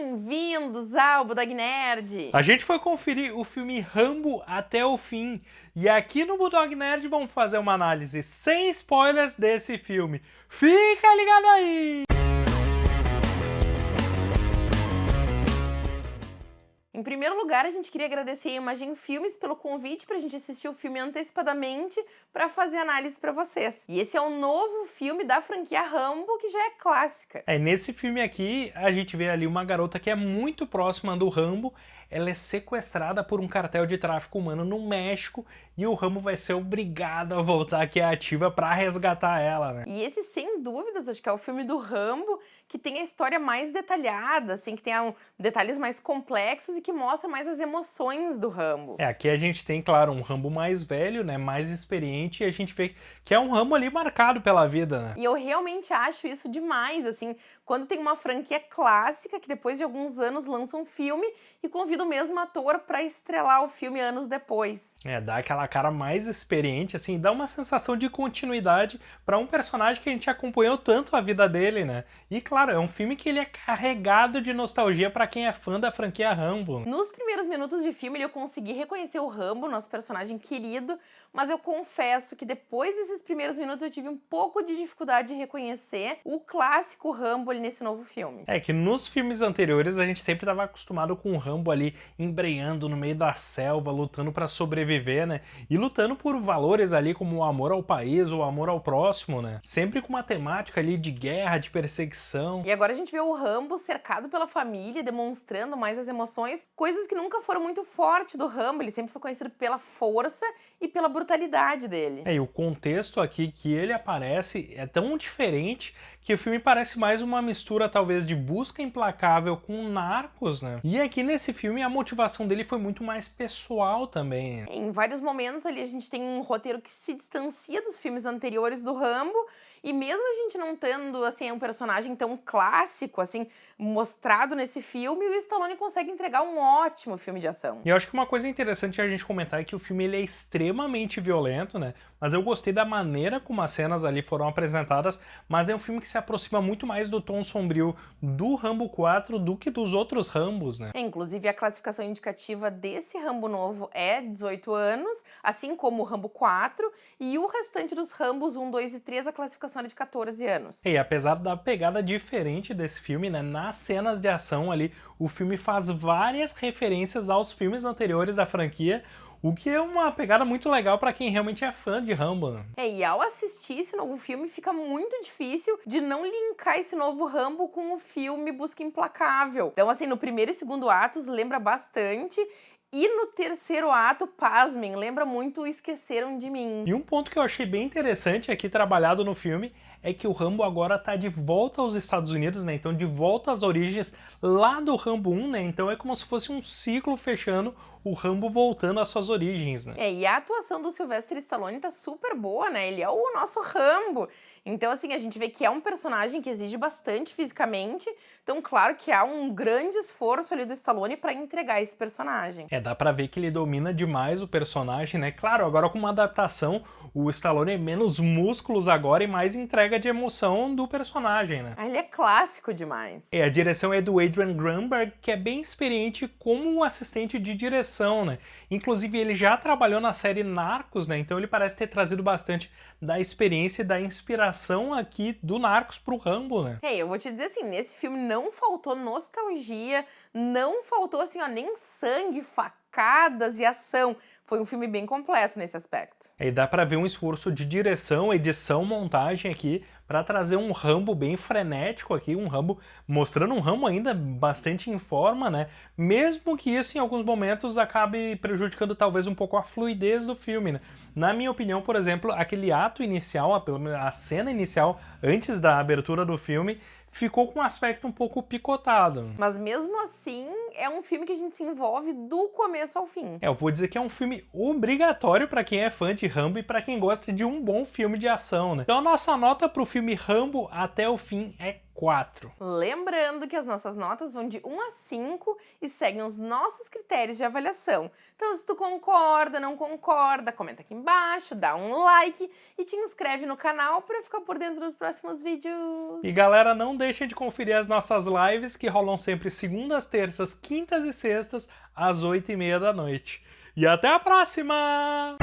Bem-vindos ao Budog Nerd! A gente foi conferir o filme Rambo até o fim. E aqui no Bulldog Nerd vamos fazer uma análise sem spoilers desse filme. Fica ligado aí! Em primeiro lugar, a gente queria agradecer a Imagem Filmes pelo convite para a gente assistir o filme antecipadamente para fazer análise para vocês. E esse é um novo filme da franquia Rambo, que já é clássica. É, nesse filme aqui, a gente vê ali uma garota que é muito próxima do Rambo, ela é sequestrada por um cartel de tráfico humano no México e o Rambo vai ser obrigado a voltar aqui ativa para resgatar ela, né? E esse, sem dúvidas, acho que é o filme do Rambo que tem a história mais detalhada, assim, que tem um, detalhes mais complexos e que mostra mais as emoções do Rambo. É, aqui a gente tem, claro, um Rambo mais velho, né, mais experiente, e a gente vê que é um Rambo ali marcado pela vida, né? E eu realmente acho isso demais, assim, quando tem uma franquia clássica que depois de alguns anos lança um filme e convida o mesmo ator para estrelar o filme anos depois. É, dá aquela cara mais experiente, assim, dá uma sensação de continuidade para um personagem que a gente acompanhou tanto a vida dele, né? E claro, é um filme que ele é carregado de nostalgia para quem é fã da franquia Rambo. Nos primeiros minutos de filme eu consegui reconhecer o Rambo, nosso personagem querido, mas eu confesso que depois desses primeiros minutos eu tive um pouco de dificuldade de reconhecer o clássico Rambo ali nesse novo filme. É que nos filmes anteriores a gente sempre estava acostumado com o Rambo ali embreando no meio da selva, lutando para sobreviver, né? E lutando por valores ali como o amor ao país, o amor ao próximo, né? Sempre com uma temática ali de guerra, de perseguição. E agora a gente vê o Rambo cercado pela família, demonstrando mais as emoções, coisas que nunca foram muito fortes do Rambo, ele sempre foi conhecido pela força e pela brutalidade dele. É, e o contexto aqui que ele aparece é tão diferente que o filme parece mais uma mistura talvez de busca implacável com narcos, né? E aqui nesse filme a motivação dele foi muito mais pessoal também. Em vários momentos ali a gente tem um roteiro que se distancia dos filmes anteriores do Rambo e mesmo a gente não tendo, assim, um personagem tão clássico, assim, mostrado nesse filme, o Stallone consegue entregar um ótimo filme de ação. E eu acho que uma coisa interessante a gente comentar é que o filme ele é extremamente violento, né? Mas eu gostei da maneira como as cenas ali foram apresentadas, mas é um filme que se aproxima muito mais do tom sombrio do Rambo 4 do que dos outros Rambos, né? É, inclusive, a classificação indicativa desse Rambo novo é 18 anos, assim como o Rambo 4, e o restante dos Rambos 1, 2 e 3, a classificação era de 14 anos. E apesar da pegada diferente desse filme, né, nas cenas de ação ali, o filme faz várias referências aos filmes anteriores da franquia, o que é uma pegada muito legal para quem realmente é fã de Rambo. É, e ao assistir esse novo filme fica muito difícil de não linkar esse novo Rambo com o filme Busca Implacável. Então, assim, no primeiro e segundo atos lembra bastante e no terceiro ato, pasmem, lembra muito Esqueceram de Mim. E um ponto que eu achei bem interessante aqui trabalhado no filme é que o Rambo agora tá de volta aos Estados Unidos, né? Então de volta às origens lá do Rambo 1, né? Então é como se fosse um ciclo fechando o Rambo voltando às suas origens, né? É, e a atuação do Sylvester Stallone tá super boa, né? Ele é o nosso Rambo. Então, assim, a gente vê que é um personagem que exige bastante fisicamente. Então, claro que há um grande esforço ali do Stallone para entregar esse personagem. É, dá pra ver que ele domina demais o personagem, né? Claro, agora com uma adaptação, o Stallone é menos músculos agora e mais entrega de emoção do personagem, né? Ah, ele é clássico demais. É, a direção é do Adrian Grunberg, que é bem experiente como assistente de direção, né? Inclusive, ele já trabalhou na série Narcos, né? Então ele parece ter trazido bastante da experiência e da inspiração aqui do Narcos pro Rambo, né? É, eu vou te dizer assim, nesse filme não faltou nostalgia, não faltou assim, ó, nem sangue, facadas e ação. Foi um filme bem completo nesse aspecto. E dá para ver um esforço de direção, edição, montagem aqui para trazer um Rambo bem frenético aqui, um Rambo mostrando um Rambo ainda bastante em forma, né? Mesmo que isso em alguns momentos acabe prejudicando talvez um pouco a fluidez do filme, né? Na minha opinião, por exemplo, aquele ato inicial, a, cena inicial antes da abertura do filme, ficou com um aspecto um pouco picotado. Mas mesmo assim, é um filme que a gente se envolve do começo ao fim. É, eu vou dizer que é um filme obrigatório para quem é fã de Rambo e para quem gosta de um bom filme de ação, né? Então a nossa nota pro filme Rambo até o fim é 4. Lembrando que as nossas notas vão de 1 a 5 e seguem os nossos critérios de avaliação. Então, se tu concorda, não concorda, comenta aqui embaixo, dá um like e te inscreve no canal para ficar por dentro dos próximos vídeos. E galera, não deixem de conferir as nossas lives que rolam sempre segundas, terças, quintas e sextas às 8 e meia da noite. E até a próxima!